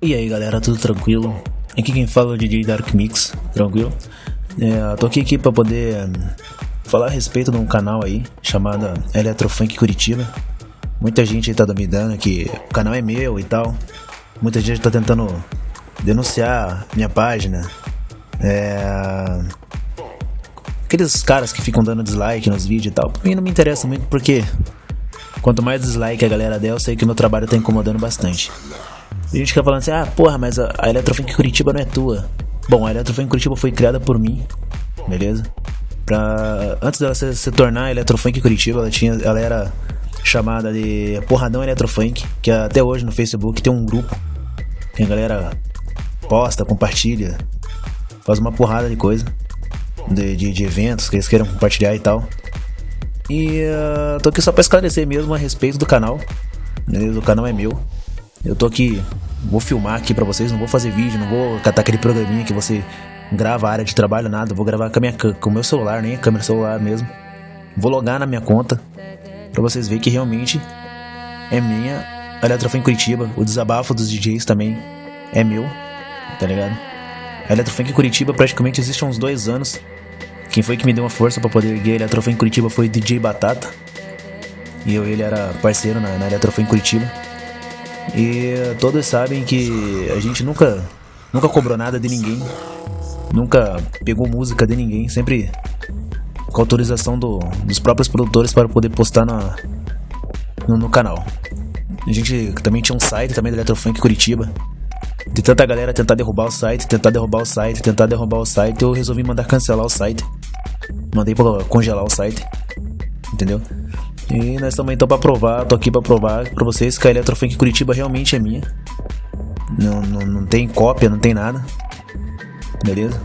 E aí galera, tudo tranquilo? Aqui quem fala é o DJ Dark Mix, tranquilo? É, tô aqui, aqui pra poder hum, falar a respeito de um canal aí chamado Eletrofunk Curitiba. Muita gente aí tá duvidando que o canal é meu e tal. Muita gente tá tentando denunciar minha página. É... Aqueles caras que ficam dando dislike nos vídeos e tal. Pra mim não me interessa muito porque quanto mais dislike a galera der, eu sei que o meu trabalho tá incomodando bastante. A gente fica falando assim, ah, porra, mas a, a Eletrofunk Curitiba não é tua. Bom, a Eletrofunk Curitiba foi criada por mim, beleza? Pra, antes dela se, se tornar Eletrofunk Curitiba, ela, tinha, ela era chamada de Porradão Eletrofunk, que até hoje no Facebook tem um grupo que a galera posta, compartilha, faz uma porrada de coisa, de, de, de eventos que eles queiram compartilhar e tal. E uh, tô aqui só pra esclarecer mesmo a respeito do canal, beleza? O canal é meu. Eu tô aqui, vou filmar aqui pra vocês, não vou fazer vídeo, não vou catar aquele programinha que você grava a área de trabalho, nada. Vou gravar com, a minha, com o meu celular, nem a câmera celular mesmo. Vou logar na minha conta pra vocês verem que realmente é minha. A Eletrofã em Curitiba, o desabafo dos DJs também é meu, tá ligado? A Eletrofunk Curitiba praticamente existe há uns dois anos. Quem foi que me deu uma força para poder erguer a Eletrofunk Curitiba foi o DJ Batata. E eu ele era parceiro na, na Eletrofunk Curitiba. E todos sabem que a gente nunca, nunca cobrou nada de ninguém, nunca pegou música de ninguém, sempre com autorização do, dos próprios produtores para poder postar na, no, no, canal. A gente também tinha um site também da Eletrofunk Curitiba. De tanta galera tentar derrubar o site, tentar derrubar o site, tentar derrubar o site, eu resolvi mandar cancelar o site. Mandei pra congelar o site. Entendeu? E nós também estamos pra provar, tô aqui pra provar pra vocês que a Eletrofunk Curitiba realmente é minha. Não, não, não tem cópia, não tem nada. Beleza?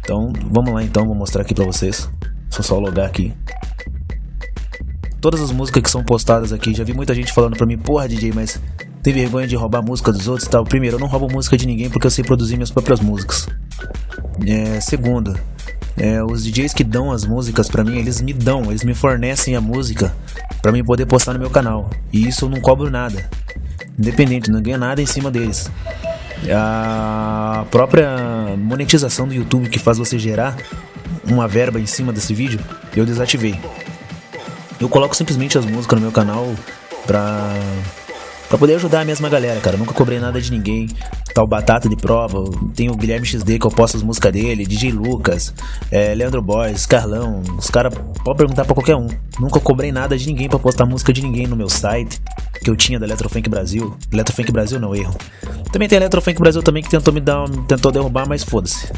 Então, vamos lá então, vou mostrar aqui pra vocês. Só só logar aqui. Todas as músicas que são postadas aqui, já vi muita gente falando pra mim, porra DJ, mas tem vergonha de roubar música dos outros e tal. Primeiro, eu não roubo música de ninguém porque eu sei produzir minhas próprias músicas. É, segundo, é, os DJs que dão as músicas para mim, eles me dão, eles me fornecem a música para mim poder postar no meu canal. E isso eu não cobro nada. Independente, não ganho nada em cima deles. A própria monetização do YouTube que faz você gerar uma verba em cima desse vídeo, eu desativei. Eu coloco simplesmente as músicas no meu canal pra Pra poder ajudar a mesma galera, cara. Nunca cobrei nada de ninguém. Tal Batata de prova. Tem o Guilherme XD que eu posto as músicas dele. DJ Lucas, é, Leandro Boys, Carlão. Os caras podem perguntar pra qualquer um. Nunca cobrei nada de ninguém pra postar música de ninguém no meu site. Que eu tinha da Eletrofunk Brasil. Eletrofunk Brasil não, erro. Também tem a Eletrofunk Brasil também que tentou me dar. Tentou derrubar, mas foda-se.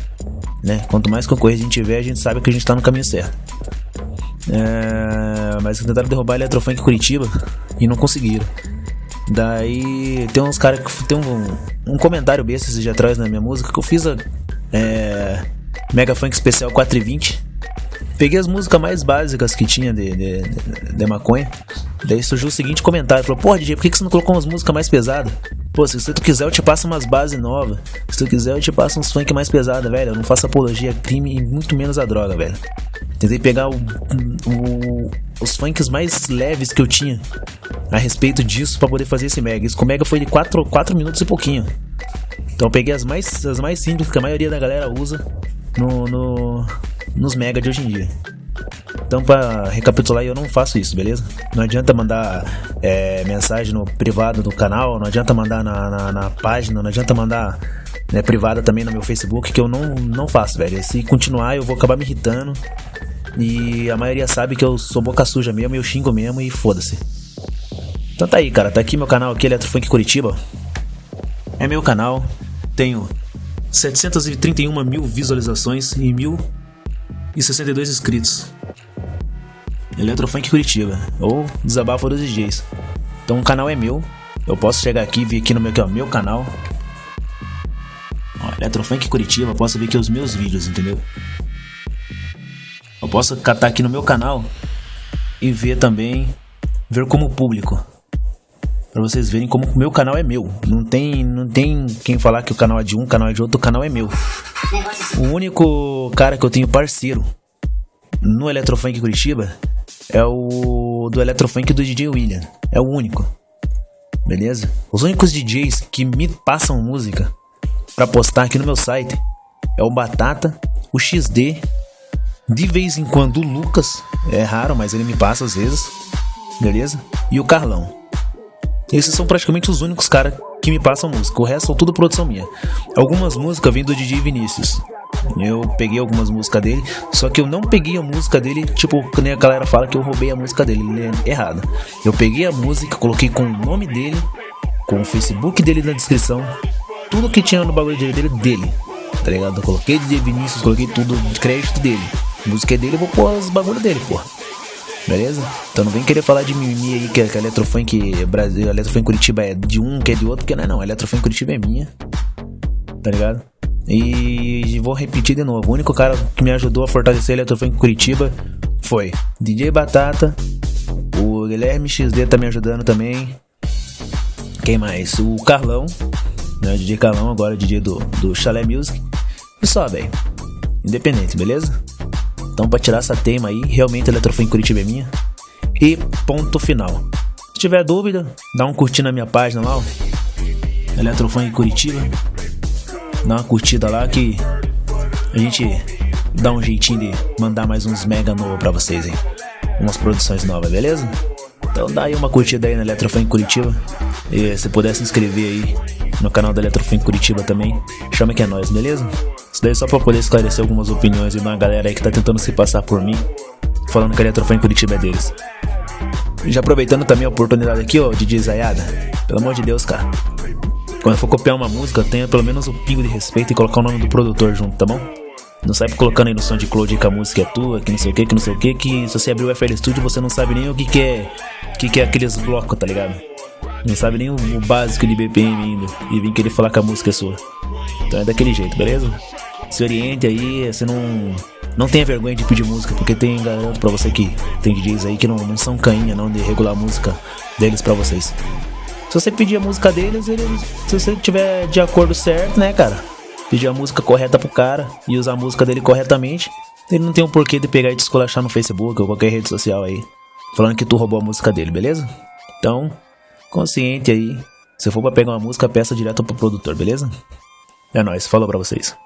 Né? Quanto mais concorrência a gente tiver, a gente sabe que a gente tá no caminho certo. É, mas tentaram derrubar a Eletrofunk Curitiba e não conseguiram. Daí tem uns caras que tem um, um comentário besta esses dias atrás na minha música que eu fiz a é, Mega Funk Especial 420. Peguei as músicas mais básicas que tinha de, de, de, de maconha. Daí surgiu o seguinte comentário: falou, Pô, DJ, por que, que você não colocou umas músicas mais pesadas? Pô, se tu quiser, eu te passo umas bases novas. Se tu quiser, eu te passo uns funk mais pesados, velho. Eu não faço apologia a crime e muito menos a droga, velho. Tentei pegar o, o, os funks mais leves que eu tinha a respeito disso para poder fazer esse mega. Com mega foi de 4, 4 minutos e pouquinho. Então eu peguei as mais, as mais simples que a maioria da galera usa no, no nos mega de hoje em dia. Então, para recapitular, eu não faço isso, beleza? Não adianta mandar é, mensagem no privado do canal, não adianta mandar na, na, na página, não adianta mandar né, privada também no meu Facebook, que eu não, não faço, velho. Se continuar, eu vou acabar me irritando. E a maioria sabe que eu sou boca suja mesmo, eu xingo mesmo e foda-se. Então tá aí, cara. Tá aqui meu canal aqui, Eletrofunk Curitiba. É meu canal. Tenho 731 mil visualizações e 1.062 inscritos. Eletrofunk Curitiba. Ou Desabafo dos DJs. Então o canal é meu. Eu posso chegar aqui e vir aqui no meu, aqui, ó, meu canal. Ó, Eletrofunk Curitiba. Posso ver aqui os meus vídeos, entendeu? Eu posso catar aqui no meu canal e ver também, ver como público. Pra vocês verem como o meu canal é meu. Não tem, não tem quem falar que o canal é de um, o canal é de outro, o canal é meu. O único cara que eu tenho parceiro no Eletrofunk Curitiba é o do Eletrofunk do DJ William. É o único. beleza? Os únicos DJs que me passam música para postar aqui no meu site é o Batata, o XD, de vez em quando o Lucas, é raro, mas ele me passa às vezes, beleza? E o Carlão. Esses são praticamente os únicos caras que me passam música. O resto são tudo produção minha. Algumas músicas vêm do DJ Vinícius. Eu peguei algumas músicas dele, só que eu não peguei a música dele, tipo, que nem a galera fala que eu roubei a música dele, é errado. Eu peguei a música, coloquei com o nome dele, com o Facebook dele na descrição, tudo que tinha no bagulho dele, dele, tá ligado? Eu coloquei de Vinícius, coloquei tudo de crédito dele. A música é dele, eu vou pôr os bagulho dele, porra. Beleza? Então não vem querer falar de mimimi aí que, que a Eletrofunk Brasil, a Eletrofunk Curitiba é de um, que é de outro, porque não é não. A Eletrofunk Curitiba é minha. Tá ligado? E vou repetir de novo. O único cara que me ajudou a fortalecer a Eletrofunk Curitiba foi DJ Batata. O Guilherme XD tá me ajudando também. Quem mais? O Carlão. Né? DJ Carlão, agora DJ do, do Chalé Music. E só, velho. Independente, beleza? Então, pra tirar essa tema aí, realmente a Eletrofone Curitiba é minha. E ponto final. Se tiver dúvida, dá um curtir na minha página lá, ó. Eletrofone Curitiba. Dá uma curtida lá que a gente dá um jeitinho de mandar mais uns mega novo pra vocês, hein? Umas produções novas, beleza? Então dá aí uma curtida aí na Eletrofone Curitiba. E se puder se inscrever aí no canal da Eletrofone Curitiba também, chama que é nós, beleza? Isso daí é só pra poder esclarecer algumas opiniões de uma galera aí que tá tentando se passar por mim, falando que a Eletrofone Curitiba é deles. Já aproveitando também a oportunidade aqui, ó, DJ Zayada. Pelo amor de Deus, cara. Quando for copiar uma música, tenha pelo menos um pingo de respeito e colocar o nome do produtor junto, tá bom? Não sai colocando aí no som de Cloud que a música é tua, que não sei o que, que não sei o que, que se você abrir o FL Studio você não sabe nem o que, que é. O que, que é aqueles blocos, tá ligado? Não sabe nem o, o básico de BPM ainda. E vem querer falar que a música é sua. Então é daquele jeito, beleza? Se oriente aí, você não. Não tenha vergonha de pedir música, porque tem, garanto pra você que tem DJs aí que não, não são cainha não de regular a música deles pra vocês. Se você pedir a música deles, eles, se você tiver de acordo certo, né, cara? Pedir a música correta pro cara e usar a música dele corretamente, ele não tem um porquê de pegar e te esculachar no Facebook ou qualquer rede social aí, falando que tu roubou a música dele, beleza? Então, consciente aí. Se for pra pegar uma música, peça direto pro produtor, beleza? É nóis, falou pra vocês.